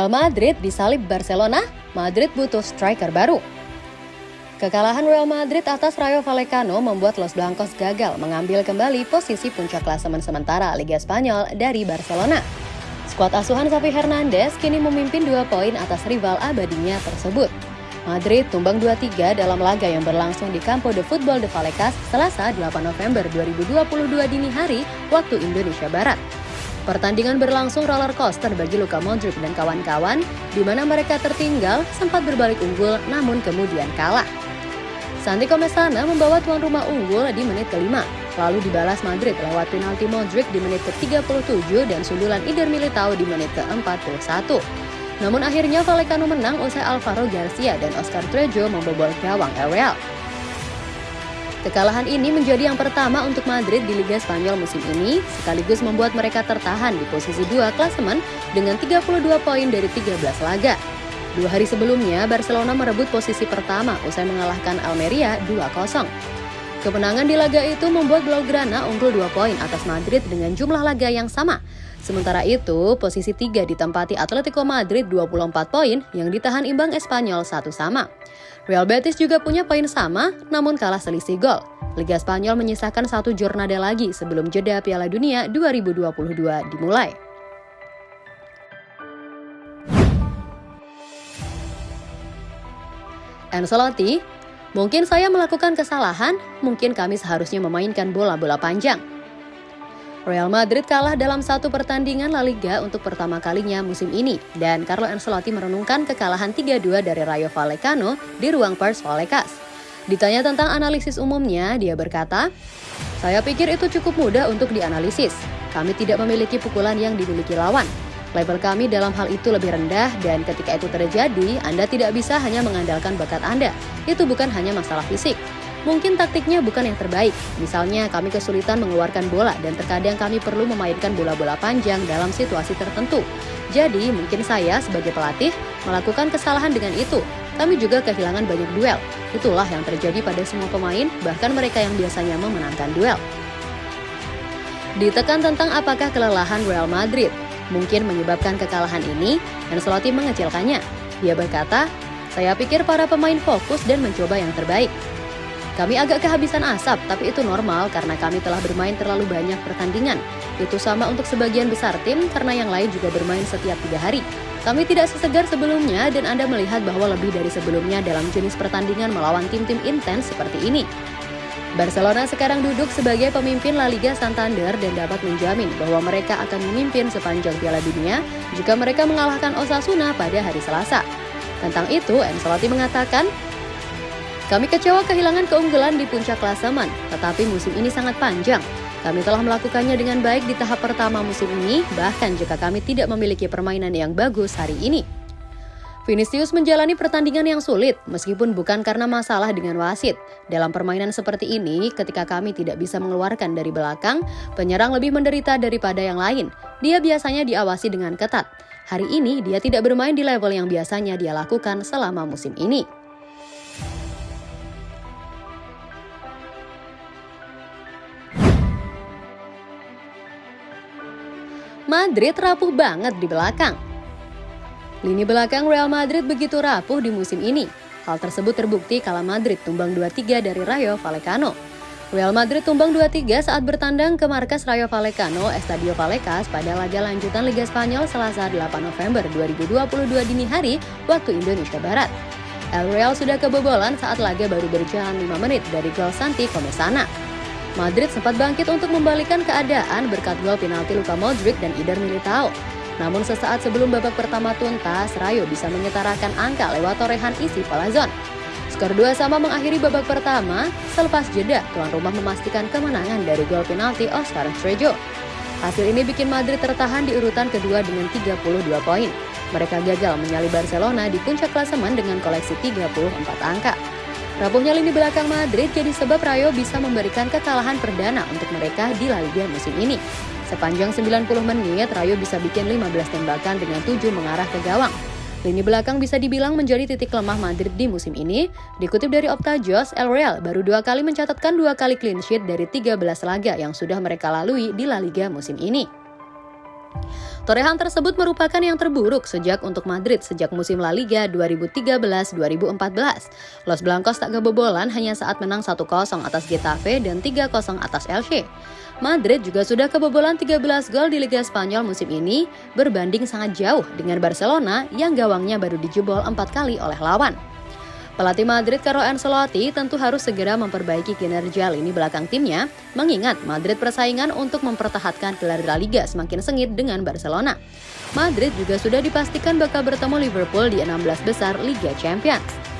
Real Madrid disalib Barcelona, Madrid butuh striker baru. Kekalahan Real Madrid atas Rayo Vallecano membuat Los Blancos gagal mengambil kembali posisi puncak klasemen sementara Liga Spanyol dari Barcelona. Skuad asuhan Xavi Hernandez kini memimpin dua poin atas rival abadinya tersebut. Madrid tumbang 2-3 dalam laga yang berlangsung di Campo de Football de Vallecas Selasa 8 November 2022 dini hari waktu Indonesia Barat. Pertandingan berlangsung roller coaster bagi Luka Modric dan kawan-kawan, di mana mereka tertinggal sempat berbalik unggul namun kemudian kalah. Santi Comesana membawa tuan rumah unggul di menit kelima, lalu dibalas Madrid lewat penalti Modric di menit ke-37 dan sundulan Ider Militao di menit ke-41. Namun akhirnya Vallecano menang usai Alvaro Garcia dan Oscar Trejo membobol gawang Real. Kekalahan ini menjadi yang pertama untuk Madrid di Liga Spanyol musim ini, sekaligus membuat mereka tertahan di posisi dua klasemen dengan 32 poin dari 13 laga. Dua hari sebelumnya, Barcelona merebut posisi pertama usai mengalahkan Almeria 2-0. Kemenangan di laga itu membuat Blaugrana unggul 2 poin atas Madrid dengan jumlah laga yang sama. Sementara itu, posisi tiga ditempati Atletico Madrid 24 poin yang ditahan imbang Espanyol satu sama. Real Betis juga punya poin sama, namun kalah selisih gol. Liga Spanyol menyisakan satu jurnada lagi sebelum jeda Piala Dunia 2022 dimulai. Ancelotti, mungkin saya melakukan kesalahan, mungkin kami seharusnya memainkan bola-bola panjang. Real Madrid kalah dalam satu pertandingan La Liga untuk pertama kalinya musim ini dan Carlo Ancelotti merenungkan kekalahan 3-2 dari Rayo Vallecano di ruang Pers Vallecas. Ditanya tentang analisis umumnya, dia berkata, "Saya pikir itu cukup mudah untuk dianalisis. Kami tidak memiliki pukulan yang dimiliki lawan. Level kami dalam hal itu lebih rendah dan ketika itu terjadi, Anda tidak bisa hanya mengandalkan bakat Anda. Itu bukan hanya masalah fisik, Mungkin taktiknya bukan yang terbaik, misalnya kami kesulitan mengeluarkan bola dan terkadang kami perlu memainkan bola-bola panjang dalam situasi tertentu. Jadi mungkin saya sebagai pelatih melakukan kesalahan dengan itu. Kami juga kehilangan banyak duel. Itulah yang terjadi pada semua pemain, bahkan mereka yang biasanya memenangkan duel. Ditekan tentang apakah kelelahan Real Madrid mungkin menyebabkan kekalahan ini, Ancelotti mengecilkannya. Dia berkata, saya pikir para pemain fokus dan mencoba yang terbaik. Kami agak kehabisan asap, tapi itu normal karena kami telah bermain terlalu banyak pertandingan. Itu sama untuk sebagian besar tim karena yang lain juga bermain setiap tiga hari. Kami tidak sesegar sebelumnya dan Anda melihat bahwa lebih dari sebelumnya dalam jenis pertandingan melawan tim-tim intens seperti ini. Barcelona sekarang duduk sebagai pemimpin La Liga Santander dan dapat menjamin bahwa mereka akan memimpin sepanjang Piala Dunia jika mereka mengalahkan Osasuna pada hari Selasa. Tentang itu, Ancelotti mengatakan, kami kecewa kehilangan keunggulan di puncak klasemen, tetapi musim ini sangat panjang. Kami telah melakukannya dengan baik di tahap pertama musim ini, bahkan jika kami tidak memiliki permainan yang bagus hari ini. Vinicius menjalani pertandingan yang sulit, meskipun bukan karena masalah dengan wasit. Dalam permainan seperti ini, ketika kami tidak bisa mengeluarkan dari belakang, penyerang lebih menderita daripada yang lain. Dia biasanya diawasi dengan ketat. Hari ini, dia tidak bermain di level yang biasanya dia lakukan selama musim ini. Madrid rapuh banget di belakang. Lini belakang Real Madrid begitu rapuh di musim ini. Hal tersebut terbukti kala Madrid tumbang 2-3 dari Rayo Vallecano. Real Madrid tumbang 2-3 saat bertandang ke markas Rayo Vallecano Estadio Vallecas pada laga lanjutan Liga Spanyol Selasa 8 November 2022 dini hari waktu Indonesia Barat. El Real sudah kebobolan saat laga baru berjalan 5 menit dari gol Santi Comesana. Madrid sempat bangkit untuk membalikan keadaan berkat gol penalti Luka Modric dan Ider Militao. Namun sesaat sebelum babak pertama tuntas, Rayo bisa menyetarakan angka lewat torehan isi Palazon. Skor 2 sama mengakhiri babak pertama, selepas jeda, tuan rumah memastikan kemenangan dari gol penalti Oscar Trejo. Hasil ini bikin Madrid tertahan di urutan kedua dengan 32 poin. Mereka gagal menyalip Barcelona di puncak klasemen dengan koleksi 34 angka. Rapuhnya lini belakang Madrid jadi sebab Rayo bisa memberikan kekalahan perdana untuk mereka di La Liga musim ini. Sepanjang 90 menit, Rayo bisa bikin 15 tembakan dengan 7 mengarah ke gawang. Lini belakang bisa dibilang menjadi titik lemah Madrid di musim ini. Dikutip dari Opta Jos, El Real baru dua kali mencatatkan dua kali clean sheet dari 13 laga yang sudah mereka lalui di La Liga musim ini. Torehan tersebut merupakan yang terburuk sejak untuk Madrid sejak musim La Liga 2013-2014. Los Blancos tak kebobolan hanya saat menang 1-0 atas Getafe dan 3-0 atas Elche. Madrid juga sudah kebobolan 13 gol di Liga Spanyol musim ini, berbanding sangat jauh dengan Barcelona yang gawangnya baru dijebol 4 kali oleh lawan. Pelatih Madrid Carlo Ancelotti tentu harus segera memperbaiki kinerja lini belakang timnya, mengingat Madrid persaingan untuk mempertahankan gelar La Liga semakin sengit dengan Barcelona. Madrid juga sudah dipastikan bakal bertemu Liverpool di 16 besar Liga Champions.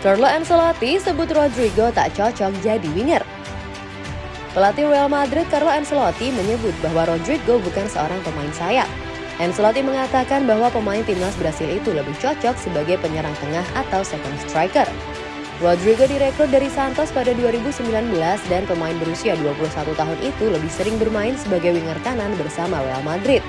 Carlo Ancelotti sebut Rodrigo tak cocok jadi winger. Pelatih Real Madrid Carlo Ancelotti menyebut bahwa Rodrigo bukan seorang pemain sayap. Ancelotti mengatakan bahwa pemain timnas Brasil itu lebih cocok sebagai penyerang tengah atau second striker. Rodrigo direkrut dari Santos pada 2019 dan pemain berusia 21 tahun itu lebih sering bermain sebagai winger kanan bersama Real Madrid.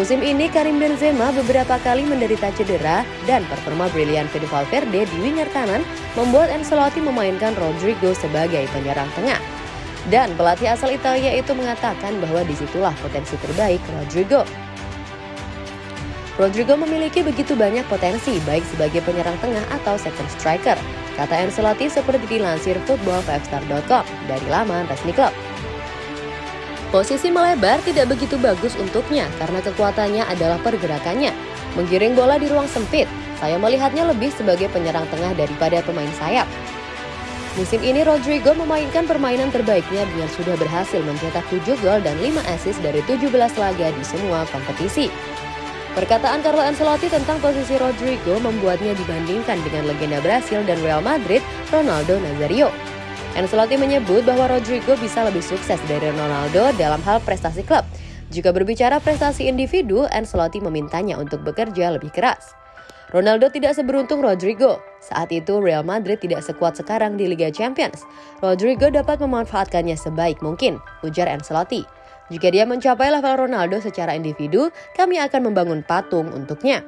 Musim ini Karim Benzema beberapa kali menderita cedera dan performa brilian Fede Valverde di winger kanan membuat Ancelotti memainkan Rodrigo sebagai penyerang tengah. Dan pelatih asal Italia itu mengatakan bahwa di situlah potensi terbaik Rodrigo. Rodrigo memiliki begitu banyak potensi baik sebagai penyerang tengah atau second striker, kata Ancelotti seperti dilansir football5star.com dari laman resmi klub. Posisi melebar tidak begitu bagus untuknya karena kekuatannya adalah pergerakannya. Menggiring bola di ruang sempit, saya melihatnya lebih sebagai penyerang tengah daripada pemain sayap. Musim ini Rodrigo memainkan permainan terbaiknya dengan sudah berhasil mencetak 7 gol dan 5 assist dari 17 laga di semua kompetisi. Perkataan Carlo Ancelotti tentang posisi Rodrigo membuatnya dibandingkan dengan legenda Brasil dan Real Madrid, Ronaldo Nazario. Ancelotti menyebut bahwa Rodrigo bisa lebih sukses dari Ronaldo dalam hal prestasi klub. Jika berbicara prestasi individu, Ancelotti memintanya untuk bekerja lebih keras. Ronaldo tidak seberuntung Rodrigo. Saat itu Real Madrid tidak sekuat sekarang di Liga Champions. Rodrigo dapat memanfaatkannya sebaik mungkin, ujar Ancelotti. Jika dia mencapai level Ronaldo secara individu, kami akan membangun patung untuknya.